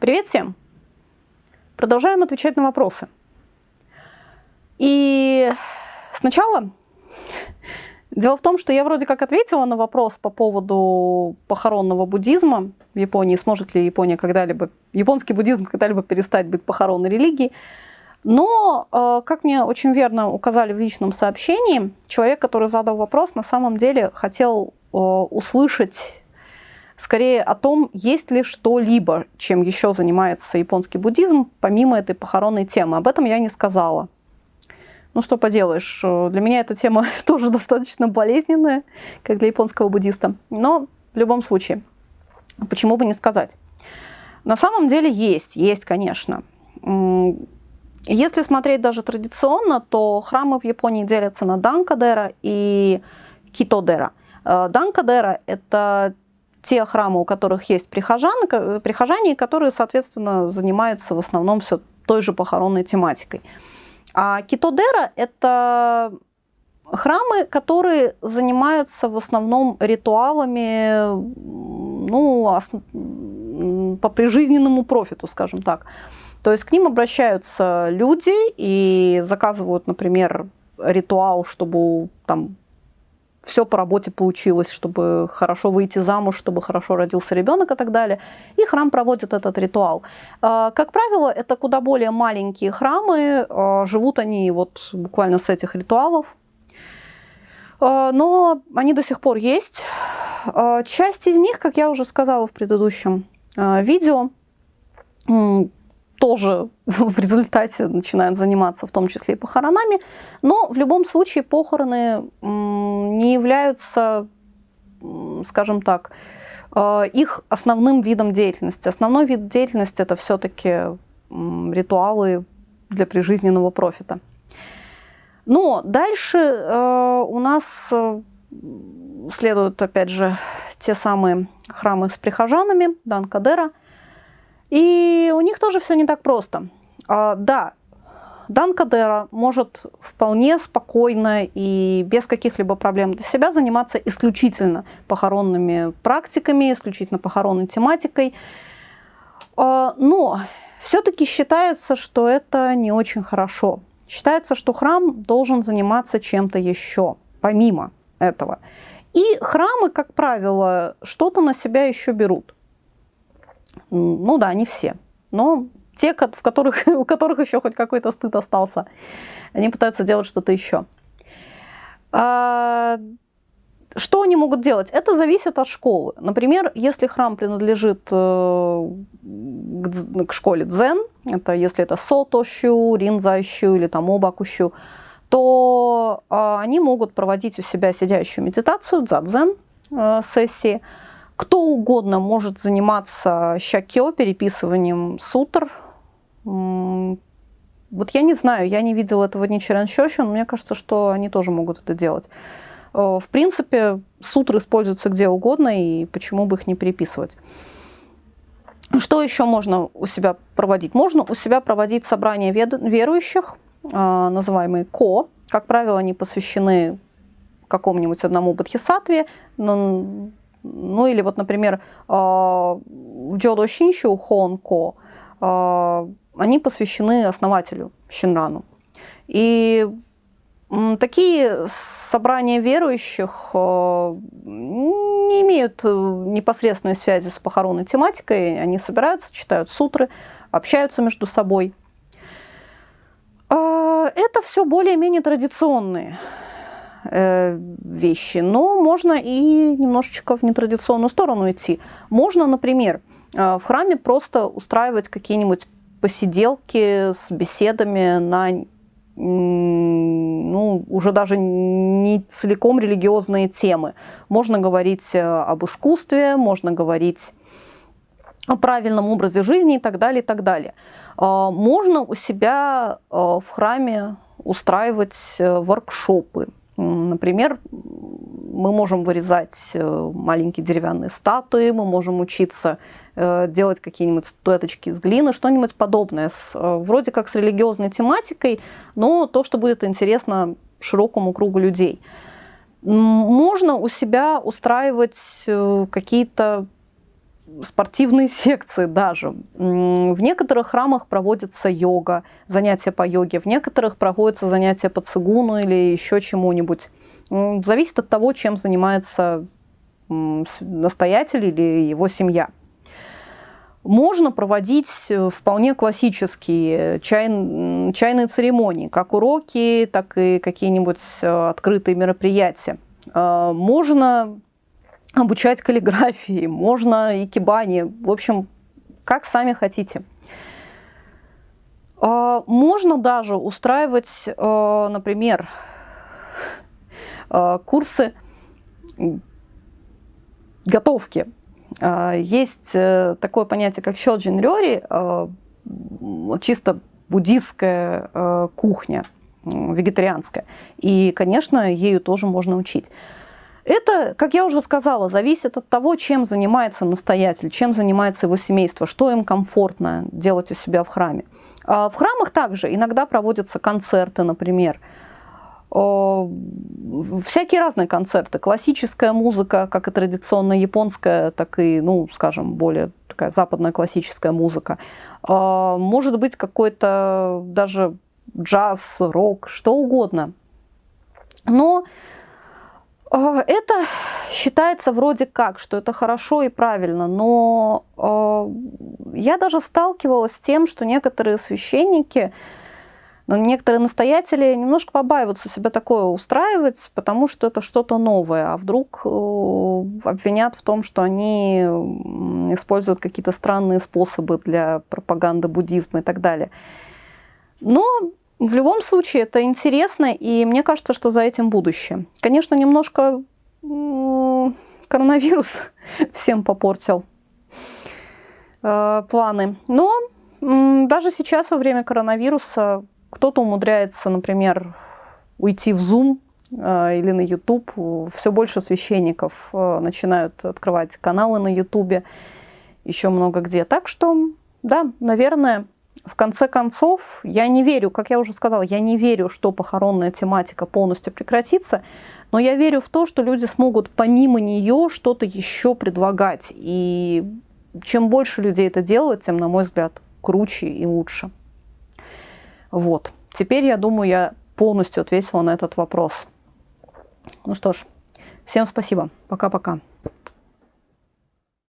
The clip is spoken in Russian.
Привет всем! Продолжаем отвечать на вопросы. И сначала дело в том, что я вроде как ответила на вопрос по поводу похоронного буддизма в Японии, сможет ли Япония когда-либо, японский буддизм когда-либо перестать быть похоронной религией. Но, э, как мне очень верно указали в личном сообщении, человек, который задал вопрос, на самом деле хотел э, услышать скорее о том, есть ли что-либо, чем еще занимается японский буддизм, помимо этой похоронной темы. Об этом я не сказала. Ну что поделаешь, для меня эта тема тоже достаточно болезненная, как для японского буддиста. Но в любом случае, почему бы не сказать? На самом деле есть, есть, конечно. Если смотреть даже традиционно, то храмы в Японии делятся на Данкадера и Китодера. Э, Данкадера – это те храмы, у которых есть прихожан, прихожане, которые, соответственно, занимаются в основном все той же похоронной тематикой. А китодера – это храмы, которые занимаются в основном ритуалами ну, по прижизненному профиту, скажем так. То есть к ним обращаются люди и заказывают, например, ритуал, чтобы там все по работе получилось, чтобы хорошо выйти замуж, чтобы хорошо родился ребенок и так далее. И храм проводит этот ритуал. А, как правило, это куда более маленькие храмы, а, живут они вот буквально с этих ритуалов. А, но они до сих пор есть. Часть из них, как я уже сказала в предыдущем видео, тоже в результате начинают заниматься в том числе и похоронами. Но в любом случае похороны не являются, скажем так, э, их основным видом деятельности. Основной вид деятельности это все-таки ритуалы для прижизненного профита. Но дальше э, у нас э, следуют, опять же, те самые храмы с прихожанами, Данкадера, и у них тоже все не так просто. А, да, Дан Кадера может вполне спокойно и без каких-либо проблем для себя заниматься исключительно похоронными практиками, исключительно похоронной тематикой. А, но все-таки считается, что это не очень хорошо. Считается, что храм должен заниматься чем-то еще, помимо этого. И храмы, как правило, что-то на себя еще берут. Ну да, не все. Но те, в которых, у которых еще хоть какой-то стыд остался, они пытаются делать что-то еще. А, что они могут делать? Это зависит от школы. Например, если храм принадлежит э, к школе дзен, это если это сотощу, ринзащу или там обакущу, то а, они могут проводить у себя сидящую медитацию, дзадзен э, сессии, кто угодно может заниматься щакё, переписыванием сутр. Вот я не знаю, я не видела этого Ничиран Щощин, но мне кажется, что они тоже могут это делать. Э, в принципе, сутры используются где угодно, и почему бы их не переписывать. Что еще можно у себя проводить? Можно у себя проводить собрания верующих, э, называемые ко. Как правило, они посвящены какому-нибудь одному бодхисаттве, ну или вот, например, а, в Джодо Шинщу Хонко а, они посвящены основателю Шинрану. И такие собрания верующих а, не имеют э, непосредственной связи с похоронной тематикой. Они собираются, читают сутры, общаются между собой. Это все более-менее традиционные вещи, но можно и немножечко в нетрадиционную сторону идти. Можно, например, э, в храме просто устраивать какие-нибудь посиделки с беседами на ну, уже даже не целиком религиозные темы. Можно говорить э, об искусстве, можно говорить о правильном образе жизни и так далее, и так далее. Можно у себя в храме устраивать воркшопы, Например, мы можем вырезать э, маленькие деревянные статуи, мы можем учиться э, делать какие-нибудь статуэточки из глины, что-нибудь подобное, с, э, вроде как с религиозной тематикой, но то, что будет интересно широкому кругу людей. Можно у себя устраивать какие-то спортивные секции даже. В некоторых храмах проводится йога, занятия по йоге, в некоторых проводятся занятия по цигуну или еще чему-нибудь. Зависит от того, чем занимается настоятель или его семья. Можно проводить э, вполне классические чай, чайные церемонии, как уроки, так и какие-нибудь э, открытые мероприятия. Можно обучать каллиграфии, можно икебани, в общем, как сами хотите. А, можно даже устраивать, э, например, курсы готовки. А, есть э, такое понятие, как щелджин рёри, чисто буддистская кухня, вегетарианская. И, конечно, ею тоже можно учить. Это, как я уже сказала, зависит от того, чем занимается настоятель, чем занимается его семейство, что им комфортно делать у себя в храме. А в храмах также иногда проводятся концерты, например, всякие разные концерты. Классическая музыка, как и традиционная японская, так и, ну, скажем, более такая западная классическая музыка. Может быть какой-то даже джаз, рок, что угодно. Но это считается вроде как, что это хорошо и правильно, но я даже сталкивалась с тем, что некоторые священники, но некоторые настоятели немножко побаиваются себя такое устраивать, потому что это что-то новое, а вдруг э, обвинят в том, что они используют какие-то странные способы для пропаганды буддизма и так далее. Но в любом случае это интересно, и мне кажется, что за этим будущее. Конечно, немножко коронавирус всем попортил э, планы, но даже сейчас во время коронавируса кто-то умудряется, например, уйти в Zoom э, или на YouTube. Все больше священников э, начинают открывать каналы на YouTube, еще много где. Так что, да, наверное, в конце концов, я не верю, как я уже сказала, я не верю, что похоронная тематика полностью прекратится, но я верю в то, что люди смогут помимо нее что-то еще предлагать. И чем больше людей это делают, тем, на мой взгляд, круче и лучше. Вот. Теперь, я думаю, я полностью ответила на этот вопрос. Ну что ж, всем спасибо. Пока-пока.